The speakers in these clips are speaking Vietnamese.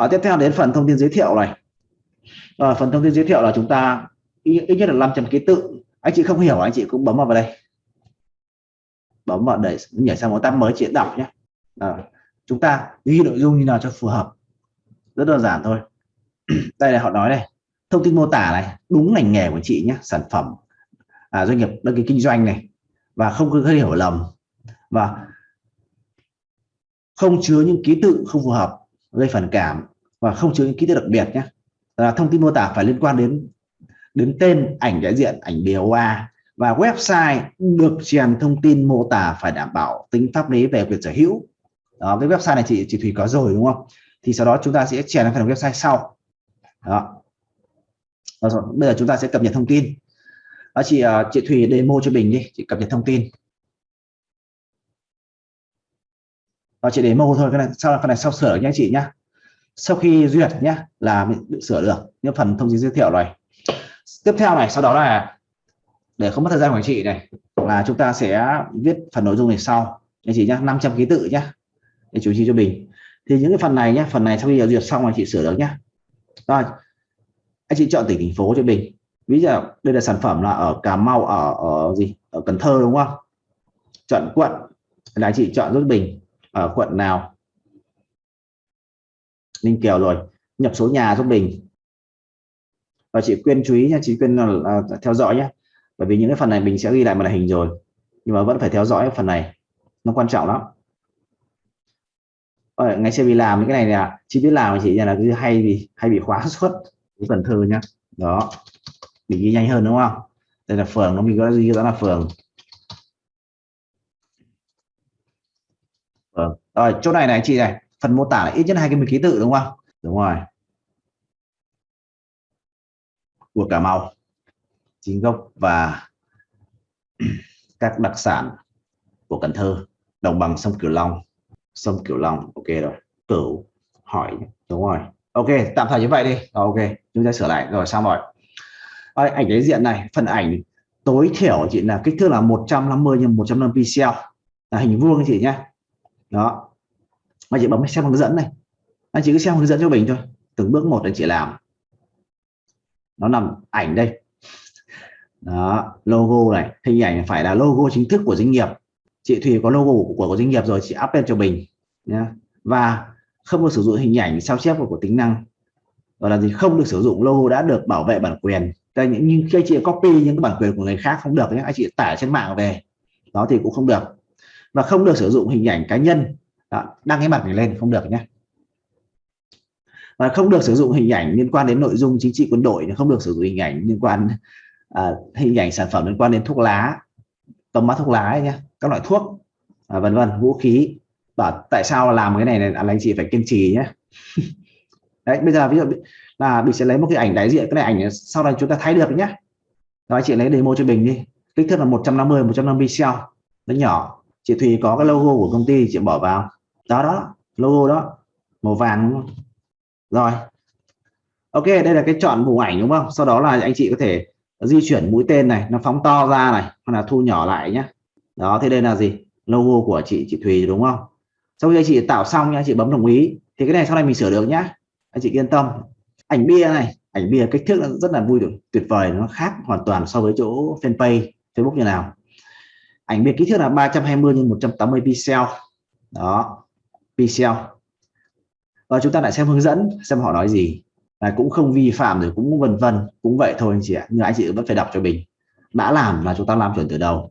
ở tiếp theo đến phần thông tin giới thiệu này. À, phần thông tin giới thiệu là chúng ta ít, nhất là 500 ký tự. Anh chị không hiểu anh chị cũng bấm vào đây. Bấm vào để nhảy sang một tab mới chị đọc nhé. À, chúng ta ghi nội dung như nào cho phù hợp. Rất đơn giản thôi. Đây là họ nói này. Thông tin mô tả này đúng ngành nghề của chị nhé sản phẩm à, doanh nghiệp đăng ký kinh doanh này. Và không có hiểu lầm. Và không chứa những ký tự không phù hợp gây phản cảm và không chứa những ký tự đặc biệt nhé. Là thông tin mô tả phải liên quan đến đến tên ảnh đại diện ảnh BOA và website được chèn thông tin mô tả phải đảm bảo tính pháp lý về quyền sở hữu. Đó, với website này chị chị Thủy có rồi đúng không? Thì sau đó chúng ta sẽ chèn phần website sau. Đó. Rồi, bây giờ chúng ta sẽ cập nhật thông tin. Đó, chị ờ, chị Thủy demo cho mình đi chị cập nhật thông tin. Đó, chị demo thôi cái này sau phần này sau sửa nhé chị nhá. Sau khi duyệt nhé là mình sửa được những phần thông tin giới thiệu này tiếp theo này sau đó là để không mất thời gian của anh chị này là chúng ta sẽ viết phần nội dung này sau. Anh chị nhá 500 ký tự nhá để chủ trì cho mình. Thì những cái phần này nhé phần này sau khi duyệt xong anh chị sửa được nhá. Rồi anh chị chọn tỉnh thành phố cho mình. Ví dụ đây là sản phẩm là ở Cà Mau ở ở gì? Ở Cần Thơ đúng không? Chọn quận là anh chị chọn rất bình ở quận nào? Ninh Kiều rồi. Nhập số nhà giúp mình. Và chị Quyên chú ý nha chị Quyên là, theo dõi nhé bởi vì những cái phần này mình sẽ ghi lại màn hình rồi nhưng mà vẫn phải theo dõi phần này. Nó quan trọng lắm. Ở ngày xưa đi làm những cái này là chị biết làm chị là cứ hay bị hay bị khóa suất. Cái phần thư nhá. Đó. Bị ghi nhanh hơn đúng không? Đây là phường nó mình có gì đó là phường phường rồi chỗ này này chị này phần mô tả là ít nhất hai cái ký tự đúng không? Đúng rồi. Của Cà Mau chính gốc và các đặc sản của Cần Thơ. Đồng bằng sông Cửu Long. Sông Cửu Long ok rồi. Cửu hỏi đúng rồi. Ok tạm thời như vậy đi. Rồi, ok chúng ta sửa lại. Rồi xong rồi. Rồi, ảnh đối diện này phần ảnh tối thiểu chị là kích thước là 150 x 150 pixel. Là hình vuông chị nhé đó. Anh chị bấm xem hướng dẫn này. Anh chị cứ xem hướng dẫn cho mình thôi. Từng bước một anh chị làm. Nó nằm ảnh đây. Đó logo này. Hình ảnh phải là logo chính thức của doanh nghiệp. Chị Thùy có logo của, của doanh nghiệp rồi chị up lên cho mình nhé và không được sử dụng hình ảnh sao chép của tính năng. Gọi là gì? Không được sử dụng logo đã được bảo vệ bản quyền. Tại những khi chị copy những cái bản quyền của người khác không được nhé anh chị tải trên mạng về. Đó thì cũng không được và không được sử dụng hình ảnh cá nhân. Đó, đăng cái mặt này lên không được nhé. Và không được sử dụng hình ảnh liên quan đến nội dung chính trị quân đội không được sử dụng hình ảnh liên quan à, hình ảnh sản phẩm liên quan đến thuốc lá tầm mắt thuốc lá nhé các loại thuốc à, vân vân vũ khí. Và tại sao làm cái này này anh chị phải kiên trì nhé. Đấy bây giờ ví dụ là mình sẽ lấy một cái ảnh đại diện cái này ảnh sau này chúng ta thấy được nhé. Đó chị lấy demo cho mình đi. Kích thước là 150 150 pixel nó nhỏ chị Thùy có cái logo của công ty, chị bỏ vào. Đó đó, logo đó. Màu vàng rồi. Ok, đây là cái chọn vùng ảnh đúng không? Sau đó là anh chị có thể di chuyển mũi tên này, nó phóng to ra này, hoặc là thu nhỏ lại nhé đó, thế đây là gì? Logo của chị chị Thùy đúng không? Sau khi chị tạo xong nha chị bấm đồng ý, thì cái này sau này mình sửa được nhá. Anh chị yên tâm. Ảnh bia này, ảnh bia kích thước rất là vui được tuyệt vời, nó khác hoàn toàn so với chỗ fanpage Facebook như nào ảnh biệt kích thước là 320 x 180 pixel. Đó pixel. Và chúng ta lại xem hướng dẫn xem họ nói gì. Là cũng không vi phạm rồi cũng vân vân cũng vậy thôi anh chị ạ. Nhưng anh chị vẫn phải đọc cho mình. Đã làm là chúng ta làm chuẩn từ đầu.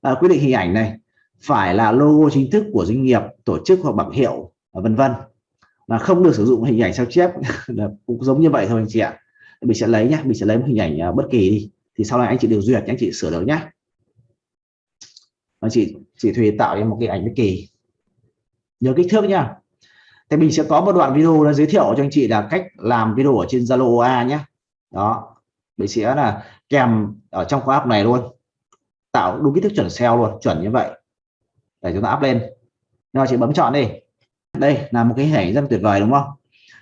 À, quyết định hình ảnh này phải là logo chính thức của doanh nghiệp tổ chức hoặc bảng hiệu vân vân. Là không được sử dụng hình ảnh sao chép. Cũng giống như vậy thôi anh chị ạ. Mình sẽ lấy nhé mình sẽ lấy một hình ảnh à, bất kỳ đi. Thì sau này anh chị điều duyệt anh chị sửa được nhé anh chị chị Thùy tạo ra một cái ảnh bất kỳ. Nhớ kích thước nha thì mình sẽ có một đoạn video nó giới thiệu cho anh chị là cách làm video ở trên Zalo OA nhé đó. Mình sẽ là kèm ở trong khóa học này luôn. Tạo đúng kích thước chuẩn SEO luôn, chuẩn như vậy. Để chúng ta up lên. Nó chị bấm chọn đi. Đây là một cái hình rất tuyệt vời đúng không?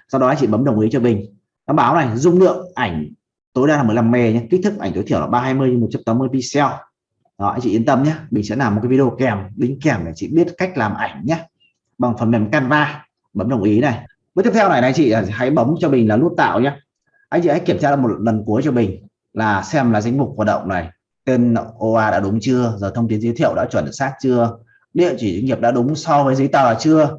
Sau đó chị bấm đồng ý cho mình nó báo này, dung lượng ảnh tối đa là 15 mb nhé kích thước ảnh tối thiểu là 320 180 pixel đó, anh chị yên tâm nhé. Mình sẽ làm một cái video kèm, đính kèm để chị biết cách làm ảnh nhé. Bằng phần mềm Canva. Bấm đồng ý này. Bước tiếp theo này này chị à, hãy bấm cho mình là nút tạo nhé. Anh chị hãy kiểm tra một lần cuối cho mình là xem là danh mục hoạt động này. Tên OA đã đúng chưa? Giờ thông tin giới thiệu đã chuẩn xác chưa? Địa chỉ doanh nghiệp đã đúng so với giấy tờ chưa?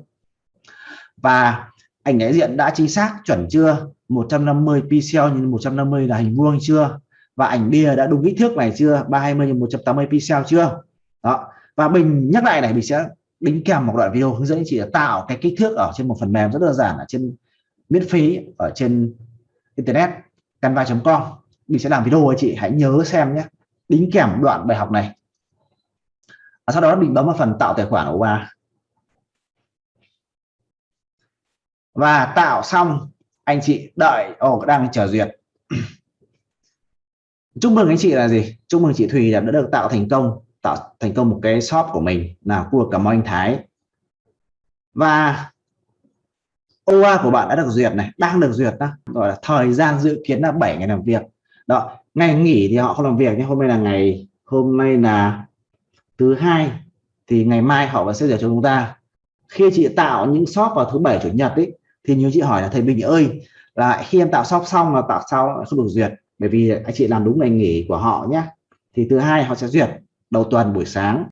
Và ảnh đại diện đã chính xác chuẩn chưa? 150 pixel nhưng 150 là hình vuông chưa? Và ảnh bìa đã đúng kích thước này chưa? 320 x 180 pixel chưa? Đó. Và mình nhắc lại này mình sẽ đính kèm một đoạn video hướng dẫn chị tạo cái kích thước ở trên một phần mềm rất đơn giản ở trên miễn phí ở trên internet canva.com mình sẽ làm video với chị hãy nhớ xem nhé. Đính kèm đoạn bài học này. Và sau đó mình bấm vào phần tạo tài khoản của bà và tạo xong anh chị đợi. Ồ oh, đang chờ duyệt chúc mừng anh chị là gì? Chúc mừng chị Thùy đã được tạo thành công, tạo thành công một cái shop của mình là khu vực cảm ơn anh Thái. Và OA của bạn đã được duyệt này, đang được duyệt đó, gọi là thời gian dự kiến là 7 ngày làm việc. Đó, ngày nghỉ thì họ không làm việc, nhưng hôm nay là ngày, hôm nay là thứ hai, thì ngày mai họ vẫn sẽ duyệt cho chúng ta. Khi chị tạo những shop vào thứ bảy, chủ nhật ấy thì như chị hỏi là, thầy Bình ơi, là khi em tạo shop xong là tạo sao? Không được duyệt bởi vì anh chị làm đúng ngày nghỉ của họ nhé thì thứ hai họ sẽ duyệt đầu tuần buổi sáng.